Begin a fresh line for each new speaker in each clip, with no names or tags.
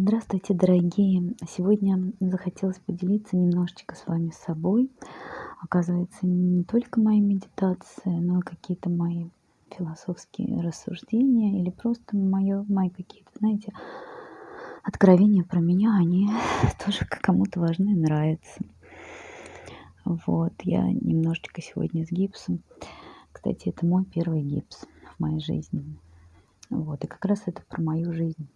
Здравствуйте, дорогие! Сегодня захотелось поделиться немножечко с вами собой. Оказывается, не только мои медитации, но и какие-то мои философские рассуждения или просто моё, мои какие-то, знаете, откровения про меня, они тоже кому-то важны и нравятся. Вот, я немножечко сегодня с гипсом. Кстати, это мой первый гипс в моей жизни. Вот, и как раз это про мою жизнь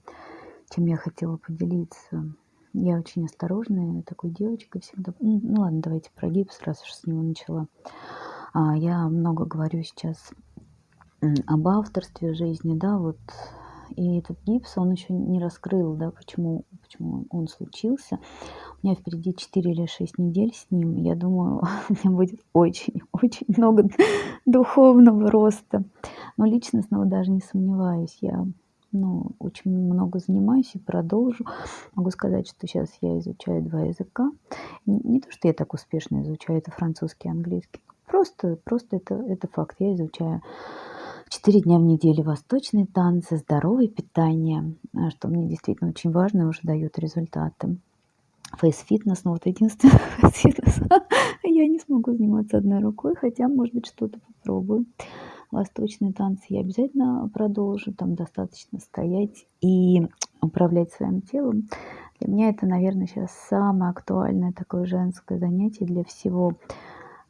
чем я хотела поделиться. Я очень осторожная такой девочка всегда. Ну, ну ладно, давайте про гипс, раз уж с него начала. А, я много говорю сейчас об авторстве жизни, да, вот. И этот гипс, он еще не раскрыл, да, почему, почему он случился. У меня впереди 4 или 6 недель с ним. Я думаю, у меня будет очень-очень много духовного роста. Но личностного даже не сомневаюсь. Я ну, очень много занимаюсь и продолжу. Могу сказать, что сейчас я изучаю два языка. Не, не то, что я так успешно изучаю, это французский и английский. Просто, просто это, это факт. Я изучаю четыре дня в неделю восточные танцы, здоровое питание, а, что мне действительно очень важно и уже дает результаты. Фейс-фитнес, ну вот единственное, фейс-фитнес я не смогу заниматься одной рукой, хотя, может быть, что-то попробую восточные танцы я обязательно продолжу. Там достаточно стоять и управлять своим телом. Для меня это, наверное, сейчас самое актуальное такое женское занятие для всего.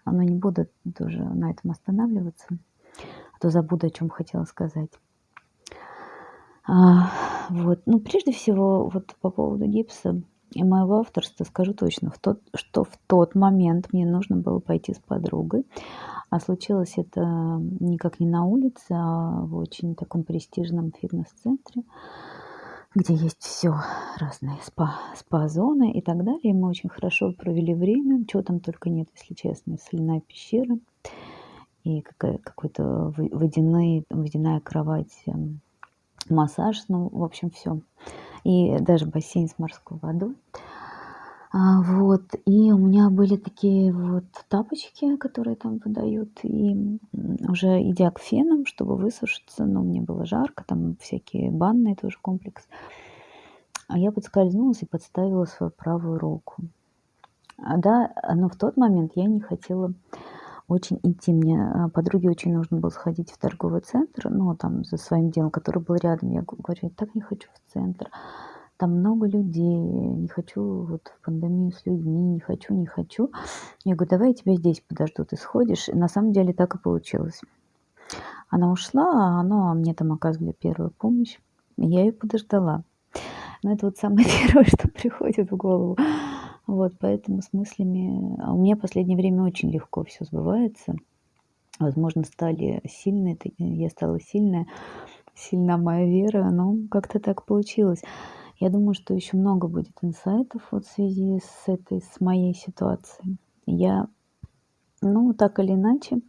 Но не буду тоже на этом останавливаться, а то забуду, о чем хотела сказать. А, вот. Ну, прежде всего, вот по поводу гипса и моего авторства скажу точно, в тот, что в тот момент мне нужно было пойти с подругой а случилось это никак не на улице, а в очень таком престижном фитнес-центре, где есть все разные спа, спа-зоны и так далее. Мы очень хорошо провели время. Чего там только нет, если честно. Соляная пещера и водяной, водяная кровать, эм, массаж, ну, в общем, все. И даже бассейн с морской водой. А, вот, и у меня были такие вот тапочки, которые там выдают, и уже идя к фенам, чтобы высушиться, но мне было жарко, там всякие банные тоже комплекс. А я подскользнулась и подставила свою правую руку. А, да, но в тот момент я не хотела очень идти. Мне а, подруге очень нужно было сходить в торговый центр, ну, там, за своим делом, который был рядом. Я говорю, я так не хочу в центр там много людей, не хочу вот в пандемию с людьми, не хочу, не хочу. Я говорю, давай я тебя здесь подожду, ты сходишь. И на самом деле так и получилось. Она ушла, а ну, а мне там оказывали первую помощь. Я ее подождала. Но это вот самое первое, что приходит в голову. Вот, поэтому с мыслями... А у меня в последнее время очень легко все сбывается. Возможно, стали сильные, я стала сильная, сильна моя вера, но как-то так получилось. Я думаю, что еще много будет инсайтов вот в связи с этой, с моей ситуацией. Я, ну, так или иначе,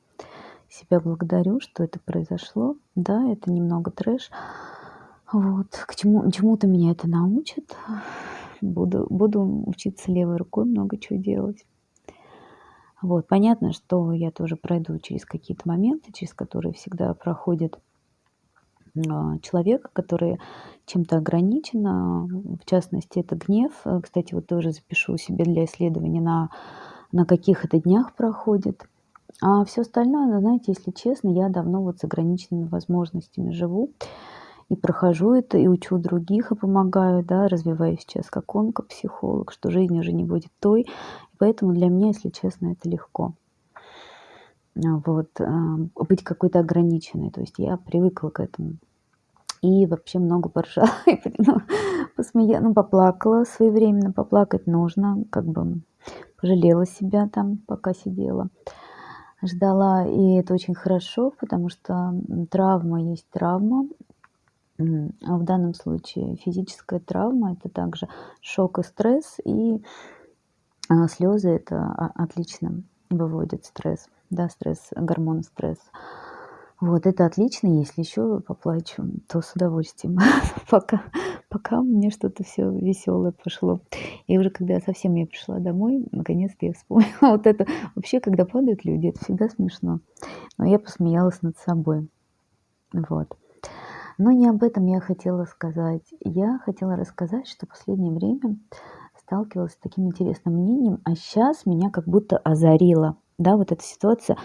себя благодарю, что это произошло. Да, это немного трэш. Вот, к чему, чему-то меня это научит. Буду, буду учиться левой рукой много чего делать. Вот, понятно, что я тоже пройду через какие-то моменты, через которые всегда проходит а, человека, который чем-то ограничен, а, в частности, это гнев. Кстати, вот тоже запишу себе для исследования, на, на каких это днях проходит. А все остальное, ну, знаете, если честно, я давно вот с ограниченными возможностями живу и прохожу это, и учу других, и помогаю, да, развиваюсь сейчас как онкопсихолог, что жизнь уже не будет той. И поэтому для меня, если честно, это легко. А, вот, а, быть какой-то ограниченной. То есть я привыкла к этому. И вообще много поржала, ну, посмея, ну, поплакала своевременно, поплакать нужно, как бы пожалела себя там, пока сидела, ждала. И это очень хорошо, потому что травма есть травма. А в данном случае физическая травма – это также шок и стресс, и а, слезы – это отлично выводит стресс да, стресс, гормон стресс. Вот, это отлично. Если еще поплачу, то с удовольствием. пока, пока мне что-то все веселое пошло. И уже когда совсем я пришла домой, наконец-то я вспомнила вот это. Вообще, когда падают люди, это всегда смешно. Но я посмеялась над собой. Вот. Но не об этом я хотела сказать. Я хотела рассказать, что в последнее время сталкивалась с таким интересным мнением, а сейчас меня как будто озарило. Да, вот эта ситуация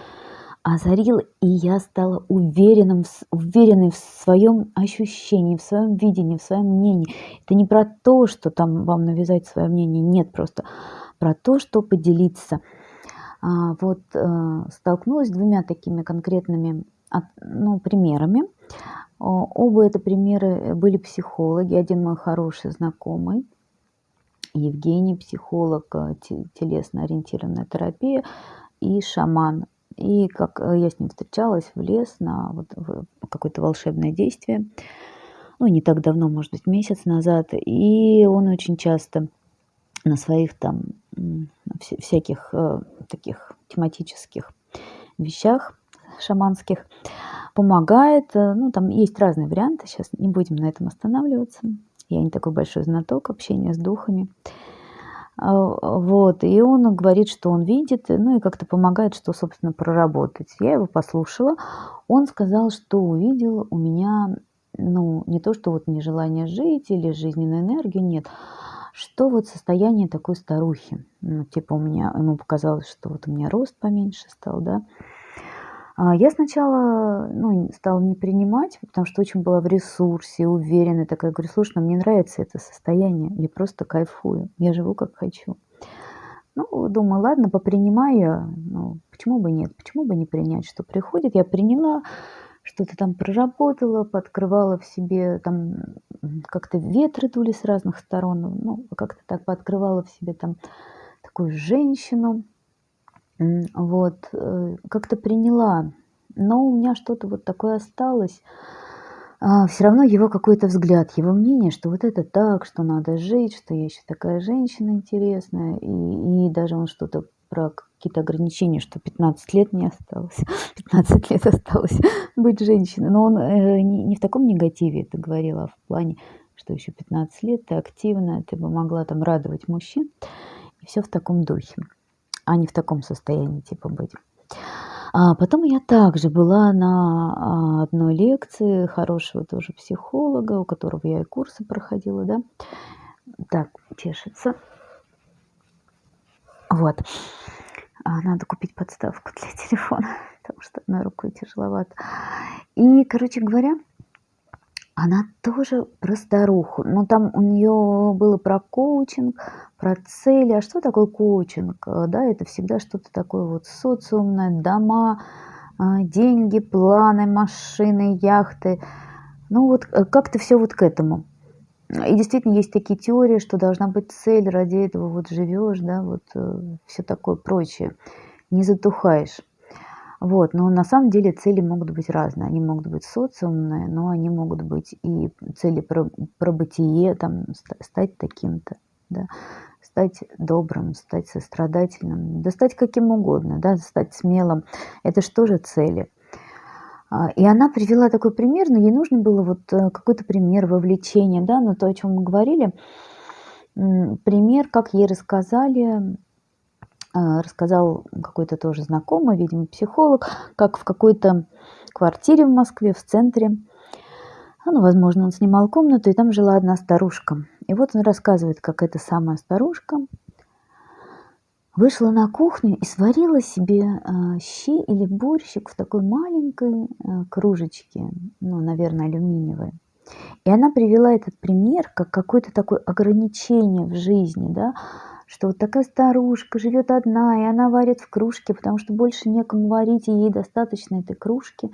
озарила, и я стала уверенным, уверенной в своем ощущении, в своем видении, в своем мнении. Это не про то, что там вам навязать свое мнение, нет, просто про то, что поделиться. А, вот э, столкнулась с двумя такими конкретными ну, примерами. Оба это примеры были психологи. Один мой хороший знакомый, Евгений, психолог, э, телесно-ориентированная терапия и шаман. И как э, я с ним встречалась в лес на вот, какое-то волшебное действие, ну, не так давно, может быть, месяц назад, и он очень часто на своих там всяких э, таких тематических вещах шаманских помогает. Э, ну, там есть разные варианты, сейчас не будем на этом останавливаться. Я не такой большой знаток общения с духами. А, вот, и он говорит, что он видит, ну и как-то помогает, что, собственно, проработать. Я его послушала. Он сказал, что увидел у меня, ну, не то, что вот нежелание жить или жизненную энергию, нет, что вот состояние такой старухи. Ну, типа у меня, ему показалось, что вот у меня рост поменьше стал, да, я сначала ну, стала не принимать, потому что очень была в ресурсе, уверенная такая. Говорю, слушай, ну, мне нравится это состояние, я просто кайфую, я живу как хочу. Ну, думаю, ладно, попринимаю, ну, почему бы нет, почему бы не принять, что приходит. Я приняла, что-то там проработала, подкрывала в себе, там как-то ветры дули с разных сторон, ну, как-то так пооткрывала в себе там такую женщину, вот, э, как-то приняла, но у меня что-то вот такое осталось. А, все равно его какой-то взгляд, его мнение, что вот это так, что надо жить, что я еще такая женщина интересная, и, и даже он что-то про какие-то ограничения, что 15 лет не осталось, 15 лет осталось быть женщиной. Но он э, не, не в таком негативе это говорил, а в плане, что еще 15 лет, ты активная, ты бы могла там радовать мужчин. И все в таком духе а не в таком состоянии типа быть. А потом я также была на а, одной лекции хорошего тоже психолога, у которого я и курсы проходила, да. Так, чешется. Вот. А, надо купить подставку для телефона, потому что одной рукой тяжеловато. И, короче говоря, она тоже про старуху. Но там у нее было про коучинг, про цели. А что такое коучинг? Э, да, это всегда что-то такое вот социумное, дома, а, деньги, планы, машины, яхты. Ну вот э, как-то все вот к этому. И действительно есть такие теории, что должна быть цель, ради этого вот живешь, да, вот э, все такое прочее. Не затухаешь. Вот, но на самом деле цели могут быть разные. Они могут быть социумные, но они могут быть и цели про, про бытие, там, стать таким-то, да, стать добрым, стать сострадательным, да стать каким угодно, да, стать смелым. Это же тоже цели. А, и она привела такой пример, но ей нужно было вот э, какой-то пример вовлечения, да, но то, о чем мы говорили, пример, как ей рассказали а, рассказал какой-то тоже знакомый, видимо, психолог, как в какой-то квартире в Москве, в центре, а, ну, возможно, он снимал комнату, и там жила одна старушка. И вот он рассказывает, как эта самая старушка вышла на кухню и сварила себе э, щи или борщик в такой маленькой э, кружечке, ну, наверное, алюминиевой. И она привела этот пример как какое-то такое ограничение в жизни, да, что вот такая старушка живет одна, и она варит в кружке, потому что больше некому варить, и ей достаточно этой кружки.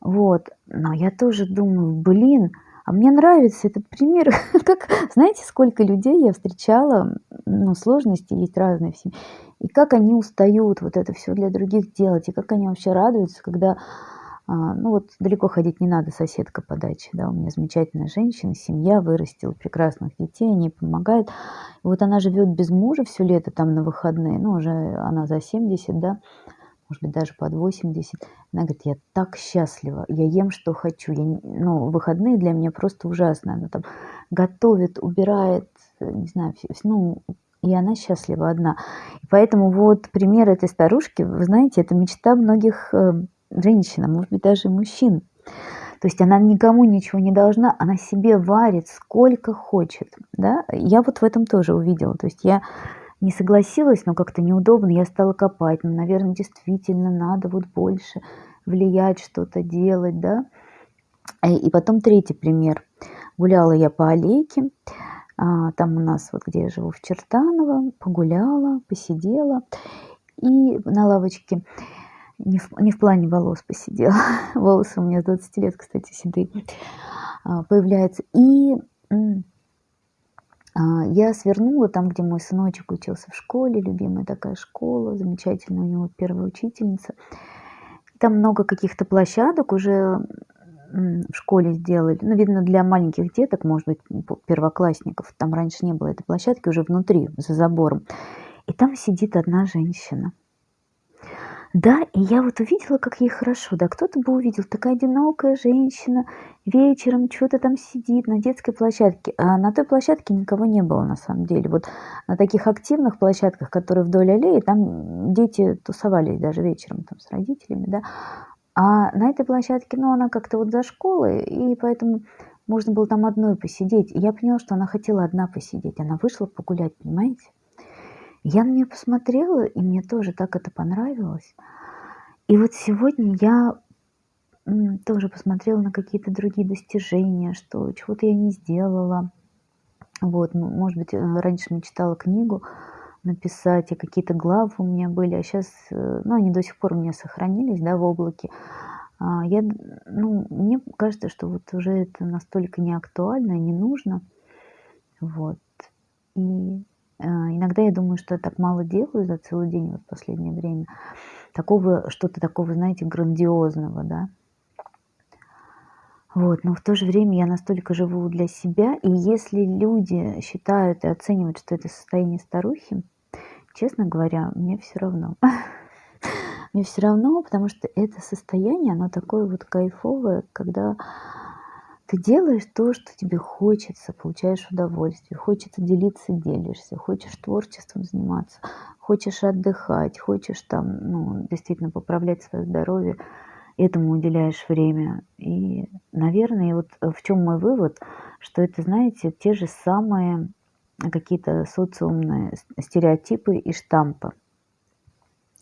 Вот. Но я тоже думаю, блин, а мне нравится этот пример. как, знаете, сколько людей я встречала, ну, сложности есть разные в семье, и как они устают вот это все для других делать, и как они вообще радуются, когда а, ну вот далеко ходить не надо, соседка по даче, да, у меня замечательная женщина, семья вырастила прекрасных детей, они помогают. И вот она живет без мужа все лето там на выходные, ну уже она за 70, да, может быть даже под 80. Она говорит, я так счастлива, я ем, что хочу. Я, ну, выходные для меня просто ужасно. Она там готовит, убирает, не знаю, ну, и она счастлива одна. И поэтому вот пример этой старушки, вы знаете, это мечта многих э, женщин, а может быть даже мужчин. То есть она никому ничего не должна, она себе варит сколько хочет, да. Я вот в этом тоже увидела. То есть я не согласилась, но как-то неудобно, я стала копать. Ну, наверно, действительно надо вот больше влиять, что-то делать, да. Э, и потом третий пример. Гуляла я по аллейке, а, там у нас, вот где я живу, в Чертаново, погуляла, посидела, и на лавочке не в, не в плане волос посидела. Волосы у меня с 20 лет, кстати, седые. А, появляются. И я свернула там, где мой сыночек учился в школе, любимая такая школа, замечательная у него первая учительница. Там много каких-то площадок уже в школе сделали. Ну, видно, для маленьких деток, может быть, первоклассников. Там раньше не было этой площадки, уже внутри, за забором. И там сидит одна женщина – да, и я вот увидела, как ей хорошо. Да, кто-то бы увидел, такая одинокая женщина, вечером что-то там сидит на детской площадке. А на той площадке никого не было на самом деле. Вот на таких активных площадках, которые вдоль аллеи, там дети тусовались даже вечером там с родителями, да. А на этой площадке, ну, она как-то вот за школой, и поэтому можно было там одной посидеть. И я поняла, что она хотела одна посидеть. Она вышла погулять, понимаете? Я на нее посмотрела, и мне тоже так это понравилось. И вот сегодня я тоже посмотрела на какие-то другие достижения, что чего-то я не сделала. Вот, может быть, э, раньше мечтала книгу написать, и какие-то главы у меня были, а сейчас, э, ну, они до сих пор у меня сохранились, да, в облаке. А, я, ну, мне кажется, что вот уже это настолько не актуально и не нужно. Вот. И иногда я думаю, что я так мало делаю за целый день вот в последнее время. Такого, что-то такого, знаете, грандиозного, да. Вот, но в то же время я настолько живу для себя, и если люди считают и оценивают, что это состояние старухи, честно говоря, мне все равно. Мне все равно, потому что это состояние, оно такое вот кайфовое, когда ты делаешь то, что тебе хочется, получаешь удовольствие, хочется делиться, делишься, хочешь творчеством заниматься, хочешь отдыхать, хочешь там, ну, действительно поправлять свое здоровье, этому уделяешь время. И, наверное, вот в чем мой вывод, что это, знаете, те же самые какие-то социумные стереотипы и штампы.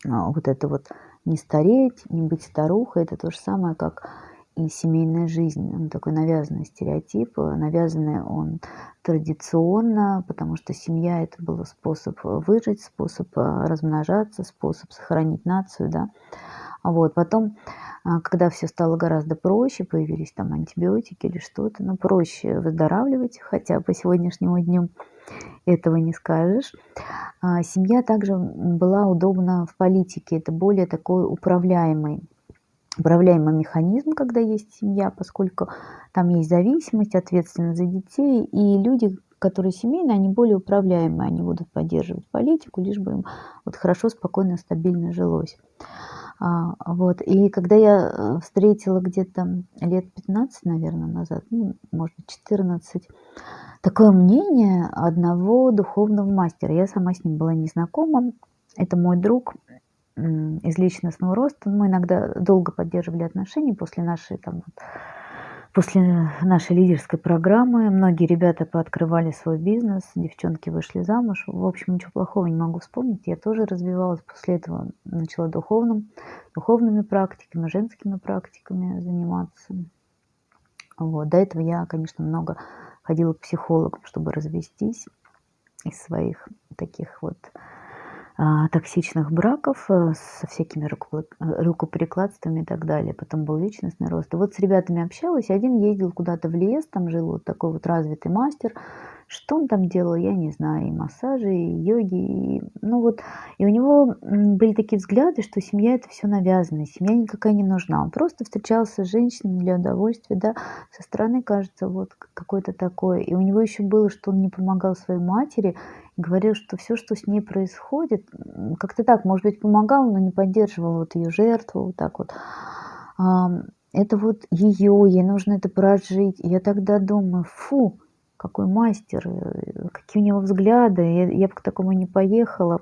А, вот это вот не стареть, не быть старухой, это то же самое, как и семейная жизнь. Он такой навязанный стереотип, навязанный он традиционно, потому что семья это был способ выжить, способ э, размножаться, способ сохранить нацию, да. Вот, потом, а, когда все стало гораздо проще, появились там антибиотики или что-то, ну, проще выздоравливать, хотя по сегодняшнему дню этого не скажешь. А, семья также была удобна в политике, это более такой управляемый управляемый механизм, когда есть семья, поскольку там есть зависимость, ответственность за детей, и люди, которые семейные, они более управляемые, они будут поддерживать политику, лишь бы им вот хорошо, спокойно, стабильно жилось. А, вот. И когда я э, встретила где-то лет 15, наверное, назад, ну, может быть, 14, такое мнение одного духовного мастера. Я сама с ним была не знакома. Это мой друг, из личностного роста. Мы иногда долго поддерживали отношения после нашей, там, после нашей лидерской программы. Многие ребята пооткрывали свой бизнес, девчонки вышли замуж. В общем, ничего плохого не могу вспомнить. Я тоже развивалась. После этого начала духовным, духовными практиками, женскими практиками заниматься. Вот. До этого я, конечно, много ходила к психологам, чтобы развестись из своих таких вот токсичных браков э, со всякими рукоприкладствами и так далее. Потом был личностный рост. Вот с ребятами общалась. Один ездил куда-то в лес, там жил вот такой вот развитый мастер. Что он там делал, я не знаю. И массажи, и йоги. И, ну вот, и у него были такие взгляды, что семья это все навязано. Семья никакая не нужна. Он просто встречался с женщинами для удовольствия. Да? Со стороны кажется вот какой-то такой. И у него еще было, что он не помогал своей матери говорил, что все, что с ней происходит, как-то так, может быть, помогал, но не поддерживал вот ее жертву, вот так вот. Это вот ее, ей нужно это прожить. Я тогда думаю, фу, какой мастер, э, какие у него взгляды, я, я бы к такому не поехала.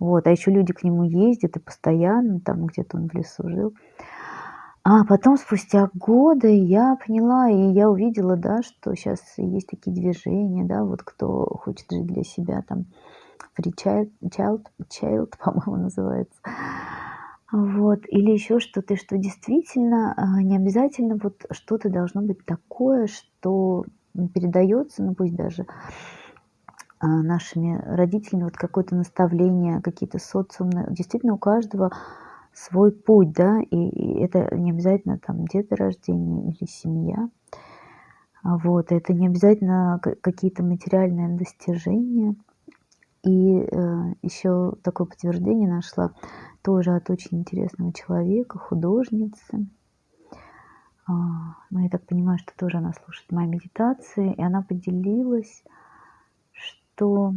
Вот, а еще люди к нему ездят и постоянно, там где-то он в лесу жил. А потом, спустя годы, я поняла, и я увидела, да, что щас есть такие движения, да, вот кто хочет жить для себя, там Free child child child, по-моему, называется. Вот. Или ещё что-то, что действительно, а, не обязательно вот что-то должно быть такое, что, м, передаётся, ну, пусть даже, а, нашими родителями, вот какое-то наставление, какие-то социумные. Действительно, у каждого свой путь, да, и и это не обязательно там деторождение или семья. Вот. Это не обязательно ка какие-то материальные достижения. И, э, ещё такое подтверждение нашла тоже от очень интересного человека, художницы. А, ну, я так понимаю, что тоже она слушает мои медитации, и она поделилась, что,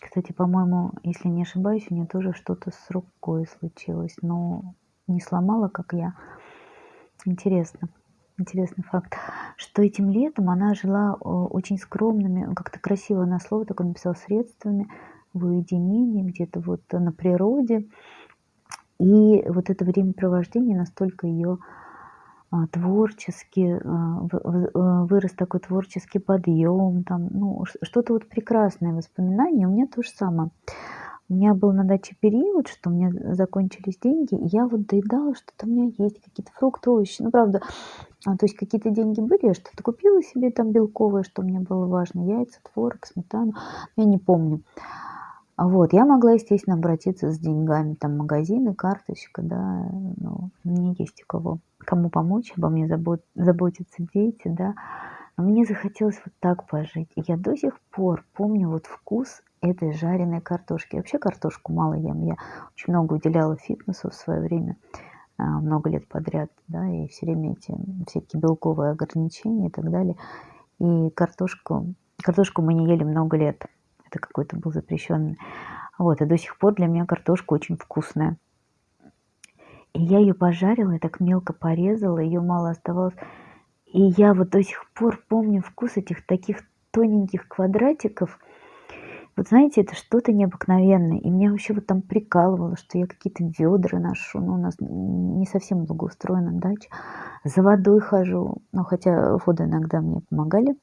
кстати, по-моему, если не ошибаюсь, у неё тоже что-то с рукой случилось, но не сломала, как я. Интересно, интересный факт, что этим летом она жила, очень скромными, как-то красиво она слово такое написала, средствами в уединении, где-то вот на природе. И вот это времяпровождение настолько её, а, творчески, а, э, вырос такой творческий подъём, там, ну, что-то вот прекрасное воспоминание. У меня то же самое. У меня был на даче период, что у меня закончились деньги, и я вот доедала, что-то у меня есть, какие-то фрукты, овощи. Ну, правда, а, то есть какие-то деньги были, я что-то купила себе там белковое, что мне было важно: яйца, творог, сметану. Я не помню. Вот. Я могла, естественно, обратиться с деньгами там магазины, карточка, да, ну, мне есть у кого кому помочь, обо мне забот заботятся дети, да. Но мне захотелось вот так пожить. Я до сих пор помню вот вкус этой жареной картошки. Вообще картошку мало ем. Я очень много уделяла фитнесу в своё время, а, много лет подряд, да, и всё время эти всякие белковые ограничения и так далее. И картошку картошку мы не ели много лет. Это какой-то был запрещённый. Вот. И до сих пор для меня картошка очень вкусная. И я её пожарила, и так мелко порезала, её мало оставалось. И я вот до сих пор помню вкус этих таких тоненьких квадратиков. Вот знаете, это что-то необыкновенное. И меня вообще вот там прикалывало, что я какие-то вёдра ношу. Ну, у нас не совсем благоустроена дача. За водой хожу. Ну, хотя воду иногда мне помогали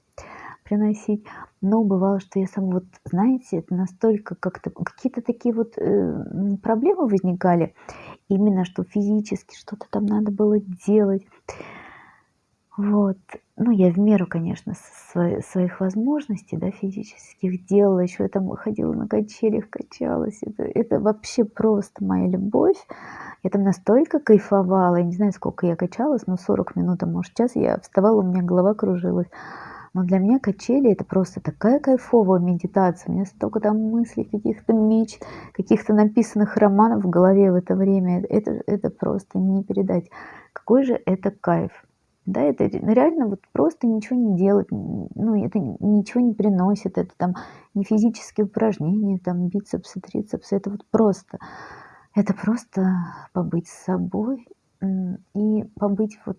приносить. Но бывало, что я сама вот, знаете, это настолько как-то какие-то такие вот, э, проблемы возникали. Именно что физически что-то там надо было делать. Вот. Ну, я в меру, конечно, свои своих возможностей, да, физических делала. Ещё я там ходила на качелях, качалась. Это это вообще просто моя любовь. Я там настолько кайфовала. Я не знаю, сколько я качалась, но 40 минут, а может, час. Я вставала, у меня голова кружилась. Но для меня качели- это просто такая кайфовая медитация. У меня столько там мыслей, каких-то мечт, каких-то написанных романов в голове в это время. Это это просто не передать. Какой же это кайф. Да, это ре реально вот просто ничего не делать. Ну, это ничего не приносит. Это там не физические упражнения, там бицепсы, трицепсы. Это вот просто. Это просто побыть с собой, и побыть вот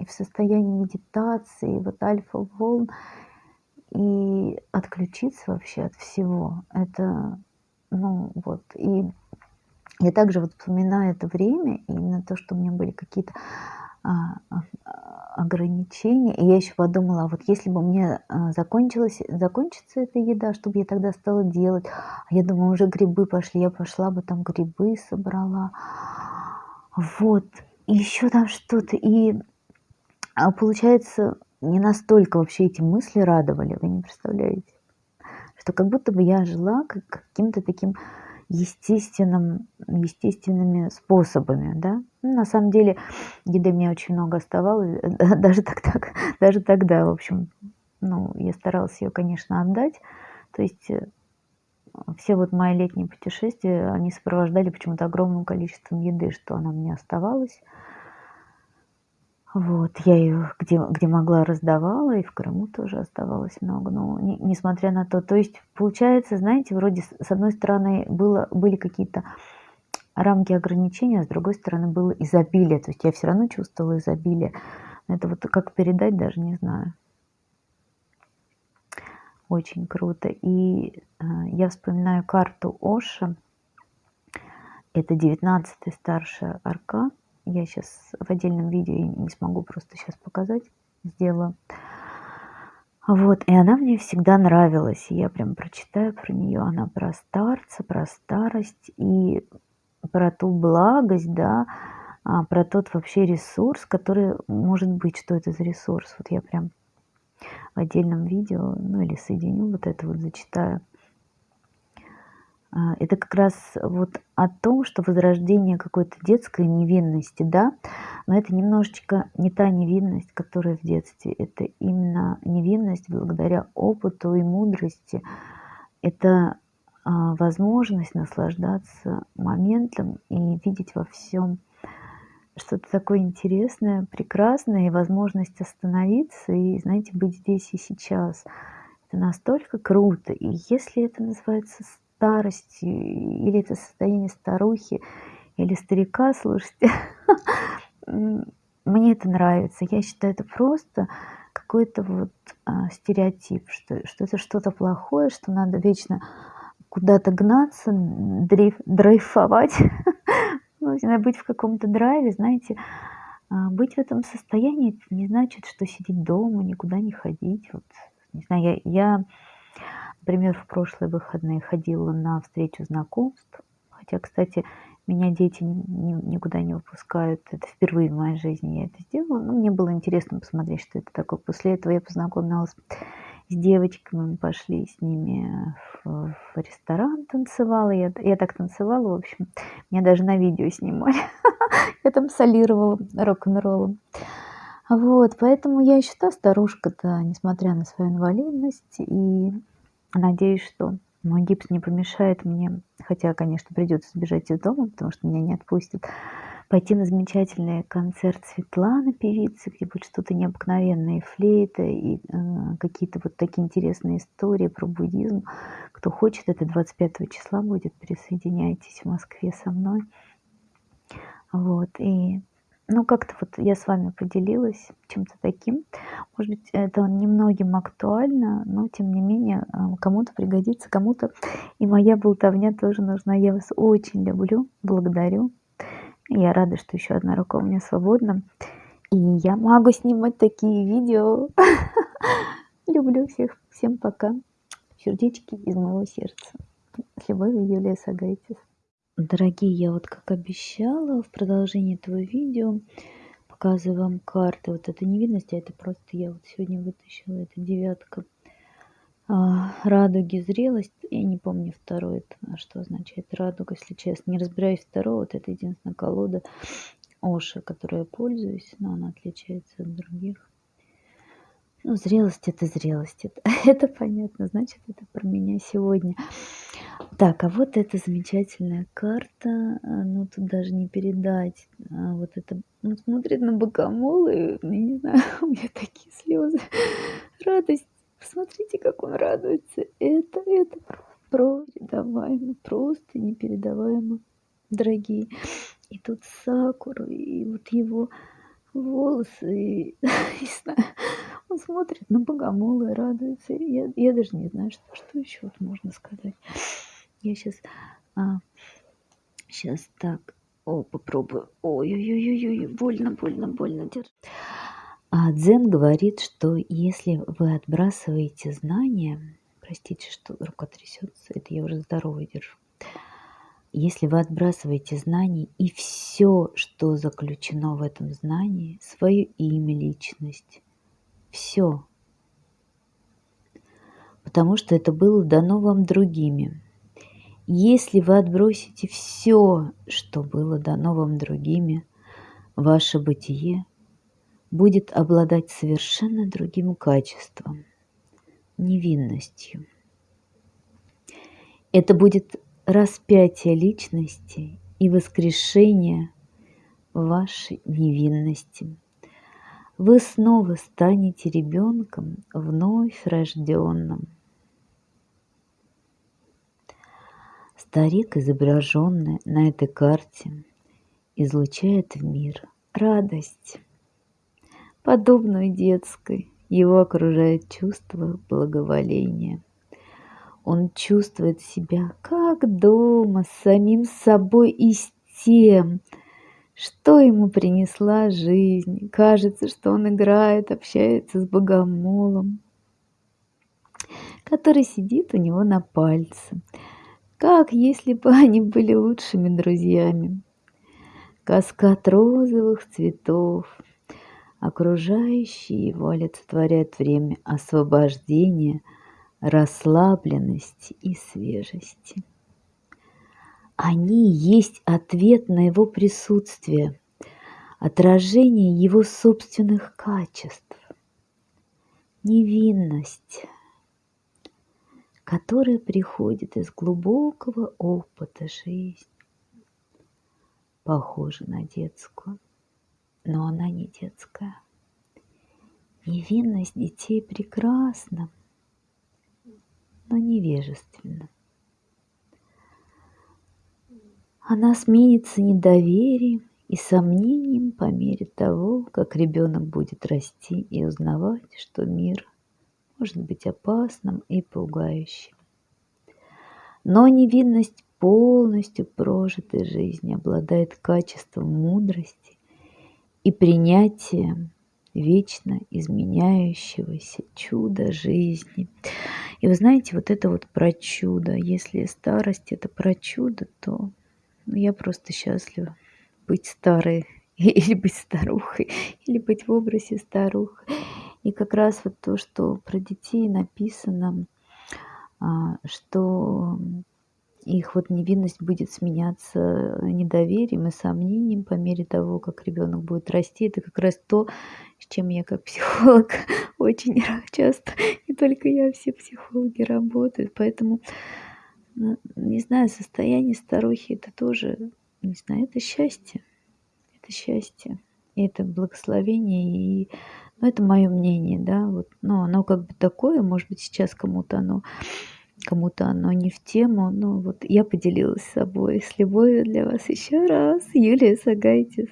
и в состоянии медитации, вот альфа-волн, и отключиться вообще от всего. Это, ну, вот. И я также вот вспоминаю это время, именно то, что у меня были какие-то, а, а, ограничения. И я ещё подумала: а вот если бы меня, а, закончилась закончится эта еда, что бы я тогда стала делать? Я думаю, уже грибы пошли, я пошла бы там грибы собрала. Вот. И ещё там что-то. И, а, получается, не настолько вообще эти мысли радовали, вы не представляете. Что как будто бы я жила как каким-то таким естественным естественными способами, да. Ну, на самом деле еды мне очень много оставалось, да, даже тогда даже тогда, в общем. Ну, я старалась её, конечно, отдать. То есть, э, все вот мои летние путешествия, они сопровождали почему-то огромным количеством еды, что она мне оставалась. Вот. Я её где где могла, раздавала, и в Крыму тоже оставалось много. Но не несмотря на то, то есть, получается, знаете, вроде с одной стороны было были какие-то рамки ограничения, а с другой стороны было изобилие. То есть я всё равно чувствовала изобилие. Это вот как передать, даже не знаю. Очень круто. И, а, я вспоминаю карту Оша. Это 19-й старший аркан. Я сейчас в отдельном видео не смогу просто сейчас показать, сделаю. Вот, и она мне всегда нравилась. Я прям прочитаю про нее. Она про старца, про старость и про ту благость, да, а, про тот вообще ресурс, который может быть, что это за ресурс. Вот я прям в отдельном видео, ну или соединю вот это вот, зачитаю. А, это как раз вот о том, что возрождение какой-то детской невинности, да, но это немножечко не та невинность, которая в детстве, это именно невинность благодаря опыту и мудрости, это а, возможность наслаждаться моментом и видеть во всем что-то такое интересное, прекрасное, и возможность остановиться и, знаете, быть здесь и сейчас. Это настолько круто. И если это называется старостью, или это состояние старухи, или старика, слушайте, мне это нравится. Я считаю, это просто какой-то вот а, стереотип, что, что это что-то плохое, что надо вечно куда-то гнаться, дрейф, дрейфовать, надо быть в каком-то драйве, знаете, а, быть в этом состоянии не значит, что сидеть дома, никуда не ходить. Вот, не знаю, я, я Например, в прошлые выходные ходила на встречу знакомств. Хотя, кстати, меня дети никуда не выпускают. Это впервые в моей жизни я это сделала. Но мне было интересно посмотреть, что это такое. После этого я познакомилась с девочками, мы пошли с ними в, в ресторан, танцевала. Я, я так танцевала, в общем. Меня даже на видео снимали. Я там солировала рок-н-роллом. Вот, поэтому я еще та старушка-то, несмотря на свою инвалидность. И Надеюсь, что мой гипс не помешает мне, хотя, конечно, придется сбежать из дома, потому что меня не отпустят, пойти на замечательный концерт Светланы, певицы, где будет что-то необыкновенное, флейта, и э, какие-то вот такие интересные истории про буддизм. Кто хочет, это 25 числа будет, присоединяйтесь в Москве со мной. Вот, и ну, как-то вот я с вами поделилась чем-то таким. Может быть, это немногим актуально, но тем не менее а, кому-то пригодится, кому-то и моя болтовня тоже нужна. Я вас очень люблю, благодарю. Я рада, что еще одна рука у меня свободна. И я могу снимать такие видео. Люблю всех. Всем пока. Сердечки из моего сердца. С любовью, Юлия Сагайтис. Дорогие, я вот как обещала в продолжении этого видео показываю вам карты. Вот это не видно, а это просто я вот сегодня вытащила, это девятка а, радуги, зрелость. Я не помню второй, это, а что означает радуга, если честно. Не разбираюсь второго, вот это единственная колода Оши, которой я пользуюсь, но она отличается от других. Ну, зрелость это зрелость. Это, это понятно, значит, это про меня сегодня. Так, а вот эта замечательная карта. А, ну, тут даже не передать. А вот это, ну, смотрит на богомол, и, я не знаю, у меня такие слезы. Радость. Посмотрите, как он радуется. Это, это просто передаваемо, просто непередаваемо, дорогие. И тут сакура, и вот его волосы, и, не знаю, он смотрит на богомола радуется. Я, я даже не знаю, что, что еще вот можно сказать. Я сейчас, а, сейчас так, о, попробую. Ой-ой-ой-ой, больно, больно, больно. Держи. А Дзен говорит, что если вы отбрасываете знания, простите, что рука трясется, это я уже здоровый держу. Если вы отбрасываете знания и все, что заключено в этом знании, свое имя, личность, все. Потому что это было дано вам другими. Если вы отбросите все, что было дано вам другими, ваше бытие будет обладать совершенно другим качеством, невинностью. Это будет распятие личности и воскрешение вашей невинности вы снова станете ребенком вновь рожденным. Старик, изображенный на этой карте, излучает в мир радость, подобную детской. Его окружает чувство благоволения. Он чувствует себя как дома, с самим собой и с тем, что ему принесла жизнь. Кажется, что он играет, общается с богомолом, который сидит у него на пальце. Как если бы они были лучшими друзьями. Каскад розовых цветов, окружающий его олицетворяет время освобождения, расслабленности и свежести. Они есть ответ на его присутствие, отражение его собственных качеств, невинность, которая приходит из глубокого опыта жизни, похожа на детскую, но она не детская. Невинность детей прекрасна, но невежественна. Она сменится недоверием и сомнением по мере того, как ребенок будет расти и узнавать, что мир может быть опасным и пугающим. Но невинность полностью прожитой жизни обладает качеством мудрости и принятия вечно изменяющегося чуда жизни. И вы знаете, вот это вот про чудо. Если старость это про чудо, то ну, я просто счастлива быть старой или быть старухой, или быть в образе старух. И как раз вот то, что про детей написано, а, что их вот невинность будет сменяться недоверием и сомнением по мере того, как ребенок будет расти. Это как раз то, с чем я как психолог очень часто, не только я, все психологи работают. Поэтому ну, не знаю, состояние старухи это тоже, не знаю, это счастье. Это счастье. Это благословение. И, ну, это мое мнение, да, вот, ну, оно как бы такое, может быть, сейчас кому-то оно кому-то оно не в тему, но вот я поделилась с собой с любовью для вас еще раз. Юлия Сагайтис.